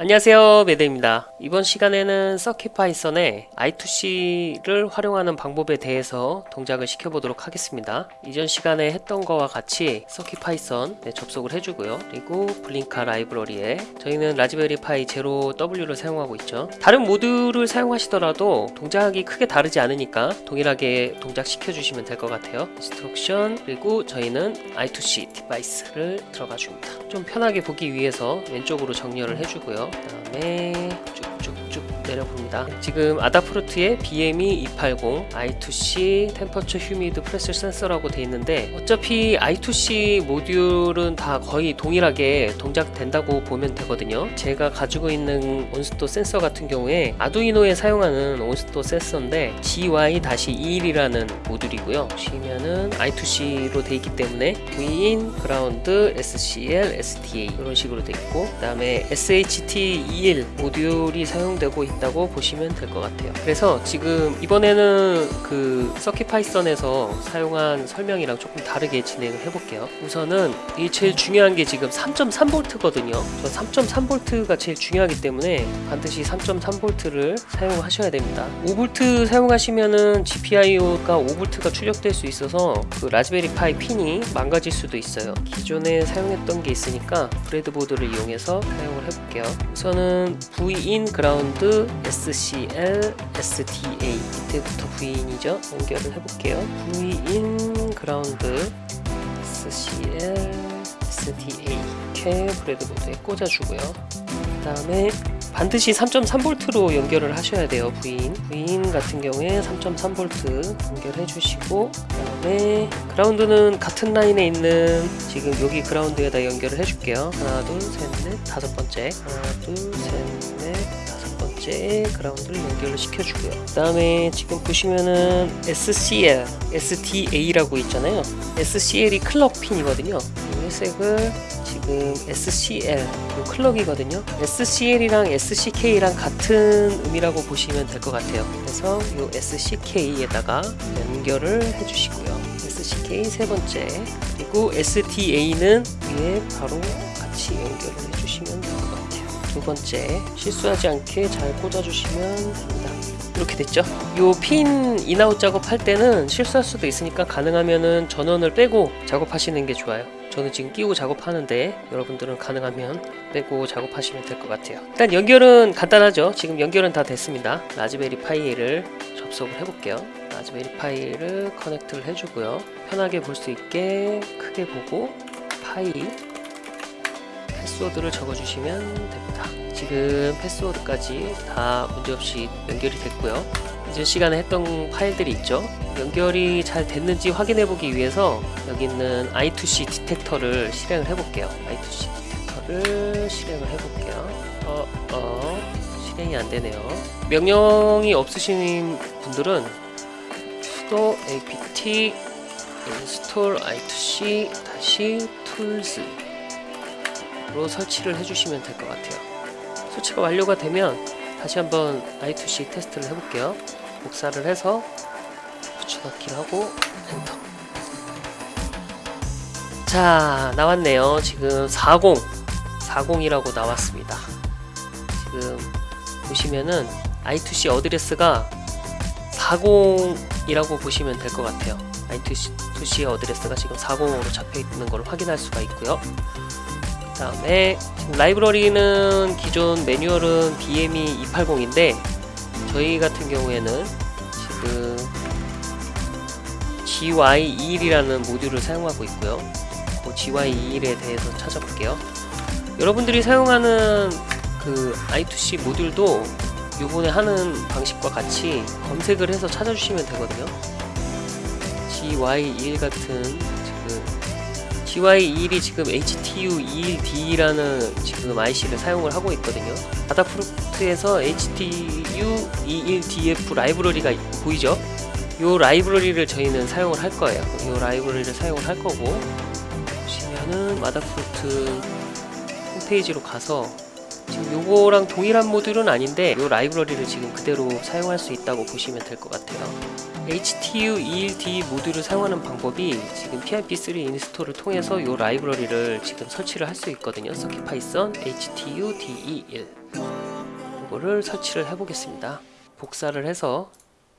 안녕하세요 매드입니다. 이번 시간에는 서킷 파이썬의 I2C를 활용하는 방법에 대해서 동작을 시켜보도록 하겠습니다. 이전 시간에 했던 거와 같이 CircuitPython 네, 접속을 해주고요. 그리고 Blinka 라이브러리에 저희는 Raspberry Pi Zero W를 사용하고 있죠. 다른 보드를 사용하시더라도 동작이 크게 다르지 않으니까 동일하게 동작 시켜주시면 될 것 같아요. instruction 그리고 저희는 I2C device를 들어가 줍니다. 좀 편하게 보기 위해서 왼쪽으로 정렬을 해주고요 그 다음에 쭉쭉쭉 내려봅니다. 지금 Adafruit의 BME 280 I2C temperature humid pressure 센서라고 되어 있는데 어차피 I2C 모듈은 다 거의 동일하게 동작된다고 보면 되거든요. 제가 가지고 있는 온습도 센서 같은 경우에 Arduino에 사용하는 온습도 센서인데 GY-21이라는 모듈이고요. 보시면은 I2C로 되어 있기 때문에 Vin, ground, SCL, SDA 이런 식으로 되어 있고 그 다음에 SHT21 모듈이 사용되고 있다 고 보시면 될 것 같아요. 그래서 지금 이번에는 그 CircuitPython에서 사용한 설명이랑 조금 다르게 진행을 해볼게요. 우선은 이 제일 중요한 게 지금 3.3V거든요. 저 3.3V가 제일 중요하기 때문에 반드시 3.3V를 사용하셔야 됩니다. 5V 사용하시면은 GPIO가 5V가 추적될 수 있어서 그 라즈베리 파이 핀이 망가질 수도 있어요. 기존에 사용했던 게 있으니까 브레드보드를 이용해서 사용을 해볼게요. 우선은 Vin 그라운드 SCL STA 이때부터 Vin이죠. 연결을 해볼게요. Vin 그라운드 SCL STA 이렇게 브레드보드에 꽂아주고요. 그 다음에 반드시 3.3V로 연결을 하셔야 돼요 부인. 부인 같은 경우에 3.3V 연결해 주시고 그 다음에 그라운드는 같은 라인에 있는 지금 여기 그라운드에다 연결을 해 줄게요. 하나 둘 셋 넷 다섯 번째. 하나 다섯 번째 그라운드를 연결을 시켜 주고요. 그 다음에 지금 보시면은 SCL SDA라고 있잖아요. SCL이 클럭 핀이거든요. 이 회색을 지금 SCL 이 클럭이거든요. SCL이랑 SCK랑 같은 의미라고 보시면 될 것 같아요. 그래서 이 SCK에다가 연결을 해주시고요. SCK 세 번째 그리고 SDA는 위에 바로 같이 연결을 해주시면 같아요 두 번째 실수하지 않게 잘 꽂아주시면 됩니다. 이렇게 됐죠? 요 핀 in out 작업할 때는 실수할 수도 있으니까 가능하면 은 전원을 빼고 작업하시는 게 좋아요. 저는 지금 끼고 작업하는데 여러분들은 가능하면 빼고 작업하시면 될 것 같아요. 일단 연결은 간단하죠? 지금 연결은 다 됐습니다. Raspberry Pi를 접속을 해볼게요. Raspberry Pi를 connect를 해주고요. 편하게 볼 수 있게 크게 보고 Pi 패스워드를 적어주시면 됩니다. 지금 패스워드까지 다 문제없이 연결이 됐고요. 이전 시간에 했던 파일들이 있죠. 연결이 잘 됐는지 확인해 보기 위해서 여기 있는 I2C 디텍터를 실행을 해 볼게요. I2C 디텍터를 실행을 해 볼게요. 어, 어, 실행이 안 되네요. 명령이 없으신 분들은 sudo apt install i2c 다시 tools 로 설치를 해주시면 될 것 같아요. 설치가 완료가 되면 다시 한번 i2c 테스트를 해볼게요. 복사를 해서 붙여넣기를 하고 엔터. 자 나왔네요. 지금 40 40이라고 나왔습니다. 지금 보시면은 i2c address가 40이라고 보시면 될 것 같아요. i2c address가 지금 40으로 잡혀 있는 걸 확인할 수가 있고요. 그 다음에 라이브러리는 기존 매뉴얼은 BME 280인데 저희 같은 경우에는 지금 GY21이라는 모듈을 사용하고 있고요. 그 GY21에 대해서 찾아볼게요. 여러분들이 사용하는 그 i2c 모듈도 요번에 하는 방식과 같이 검색을 해서 찾아주시면 되거든요. GY21 같은 지금 GY21이 지금 HTU21D라는 지금 IC를 사용을 하고 있거든요 아다프루트에서 HTU21DF 라이브러리가 보이죠? 이 라이브러리를 저희는 사용을 할 거예요 이 라이브러리를 사용을 할 거고 보시면은 마다프루트 홈페이지로 가서 지금 요거랑 동일한 모듈은 아닌데 요 라이브러리를 지금 그대로 사용할 수 있다고 보시면 될 것 같아요. HTU21D 모듈을 사용하는 방법이 지금 PIP3 install을 통해서 요 라이브러리를 지금 설치를 할 수 있거든요. CircuitPython HTU21D 이거를 설치를 해보겠습니다. 복사를 해서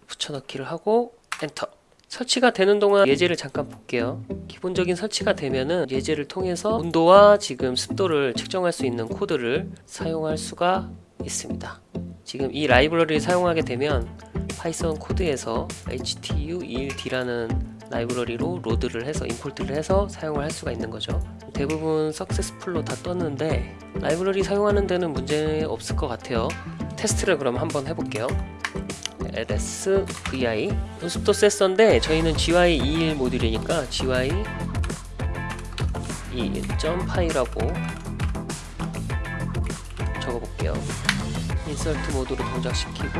붙여넣기를 하고 엔터 설치가 되는 동안 예제를 잠깐 볼게요. 기본적인 설치가 되면은 예제를 통해서 온도와 지금 습도를 측정할 수 있는 코드를 사용할 수가 있습니다. 지금 이 라이브러리를 사용하게 되면 Python 코드에서 HTU21D라는 라이브러리로 load를 해서 import를 해서 사용을 할 수가 있는 거죠. 대부분 successful로 다 떴는데 라이브러리 사용하는 데는 문제 없을 것 같아요. 테스트를 그럼 한번 해볼게요 ls vi 온습도 센서인데 저희는 gy 21 모듈이니까 gy 21.py라고 적어볼게요. insert 모드로 동작시키고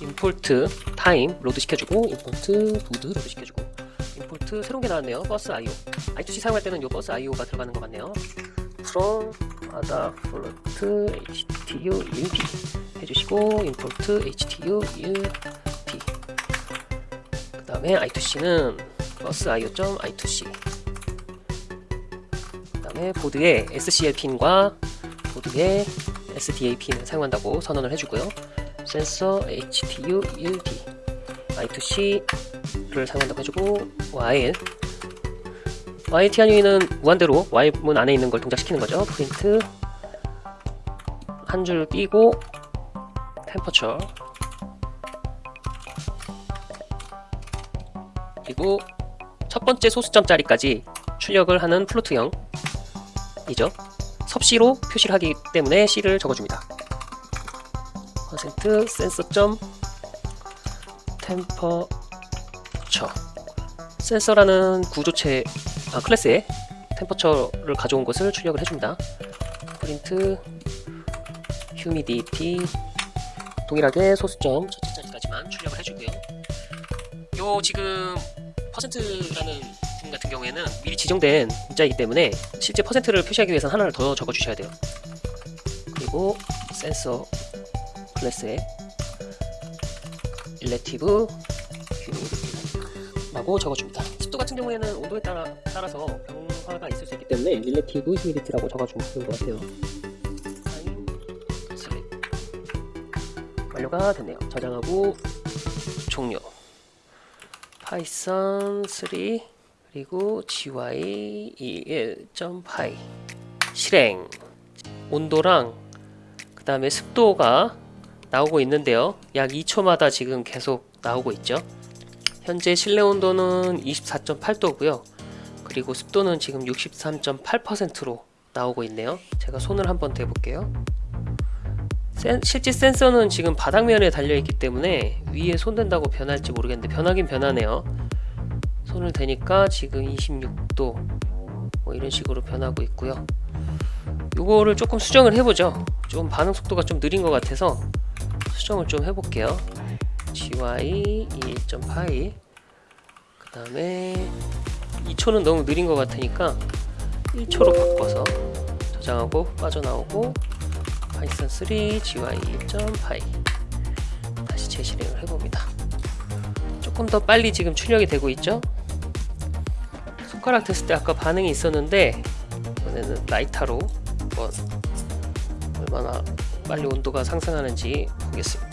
import time load 시켜주고 import board load 시켜주고 import 새로운 게 나왔네요. busio I2C 사용할 때는 요 busio가 들어가는 것 같네요. From adafruit htu21d 해주시고 import htu21d 그 다음에 i2c는 버스 io.i2c 그 다음에 보드에 scl 핀과 보드에 sda 핀을 사용한다고 선언을 해주고요. 센서 htu 1d i2c를 사용한다고 해주고 while YT한유이는 무한대로 Y문 안에 있는 걸 동작시키는 거죠. 프린트 한줄 띄고 temperature 그리고 첫 번째 소수점짜리까지 출력을 하는 float형 이죠. 섭씨로 표시를 하기 때문에 C를 적어줍니다. 퍼센트 센서점 temperature 센서라는 구조체 아, 클래스에 temperature를 가져온 것을 출력을 해줍니다. print humidity 동일하게 소수점 첫째 자리까지만 출력을 해주고요. 요 지금 퍼센트라는 부분 같은 경우에는 미리 지정된 문자이기 때문에 실제 퍼센트를 표시하기 위해서는 하나를 더 적어주셔야 돼요. 그리고 센서 클래스에 relative humidity라고 적어줍니다. 같은 경우에는 온도에 따라, 따라서 변화가 있을 수 있기 때문에 relative humidity라고 적어주는 것 같아요. sleep 완료가 됐네요. 저장하고 종료. Python 3 그리고 gy 21.py 실행 온도랑 그 다음에 습도가 나오고 있는데요. 약 2초마다 지금 계속 나오고 있죠. 현재 실내 온도는 24.8도고요. 그리고 습도는 지금 63.8%로 나오고 있네요. 제가 손을 한번 대볼게요. 센, 실제 센서는 지금 바닥면에 달려있기 때문에 위에 손 댄다고 변할지 모르겠는데 변하긴 변하네요. 손을 대니까 지금 26도 뭐 이런 식으로 변하고 있고요. 요거를 조금 수정을 해보죠. 좀 반응 속도가 좀 느린 것 같아서 수정을 좀 해볼게요. Gy 2.8그 다음에 2초는 너무 느린 것 같으니까 1초로 바꿔서 저장하고 빠져나오고 Python 3 gy 21.py 다시 재실행을 해봅니다. 조금 더 빨리 지금 출력이 되고 있죠? 손가락 됐을 때 아까 반응이 있었는데 이번에는 라이터로 한번 얼마나 빨리 온도가 상승하는지 보겠습니다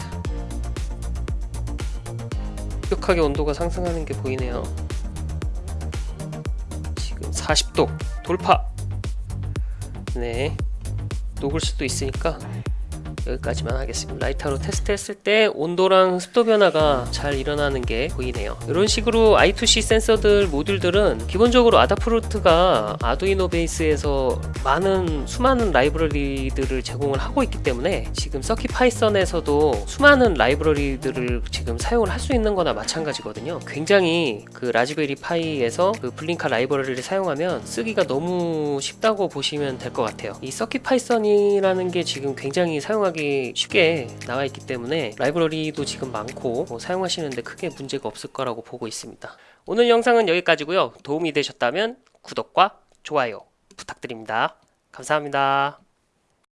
급격하게 온도가 상승하는 게 보이네요. 지금 40도 돌파. 네. 녹을 수도 있으니까 여기까지만 하겠습니다. 라이터로 테스트 했을 때 온도랑 습도 변화가 잘 일어나는 게 보이네요. 이런 식으로 I2C 센서들 모듈들은 기본적으로 Adafruit가 Arduino 베이스에서 많은 수많은 라이브러리들을 제공을 하고 있기 때문에 지금 CircuitPython에서도 수많은 라이브러리들을 지금 사용을 할 수 있는 거나 마찬가지거든요. 굉장히 그 Raspberry Pi에서 그 Blinka 라이브러리를 사용하면 쓰기가 너무 쉽다고 보시면 될 것 같아요. 이 CircuitPython이라는 게 지금 굉장히 사용하기 쉽게 나와 있기 때문에 라이브러리도 지금 많고 뭐 사용하시는데 크게 문제가 없을 거라고 보고 있습니다. 오늘 영상은 여기까지고요. 도움이 되셨다면 구독과 좋아요 부탁드립니다. 감사합니다